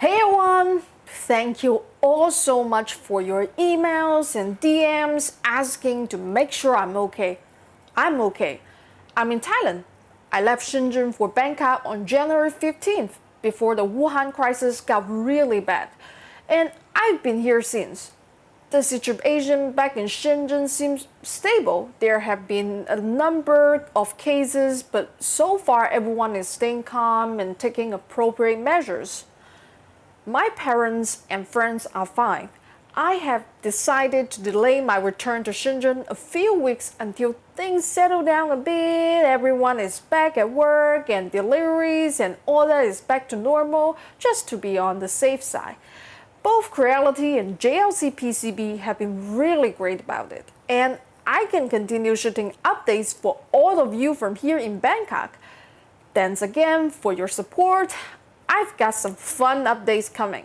Hey everyone! Thank you all so much for your emails and DMs asking to make sure I'm okay. I'm okay. I'm in Thailand. I left Shenzhen for Bangkok on January 15th before the Wuhan crisis got really bad. And I've been here since. The situation back in Shenzhen seems stable. There have been a number of cases, but so far everyone is staying calm and taking appropriate measures. My parents and friends are fine. I have decided to delay my return to Shenzhen a few weeks until things settle down a bit, everyone is back at work and deliveries and all that is back to normal, just to be on the safe side. Both Creality and JLC PCB have been really great about it. And I can continue shooting updates for all of you from here in Bangkok. Thanks again for your support. I've got some fun updates coming.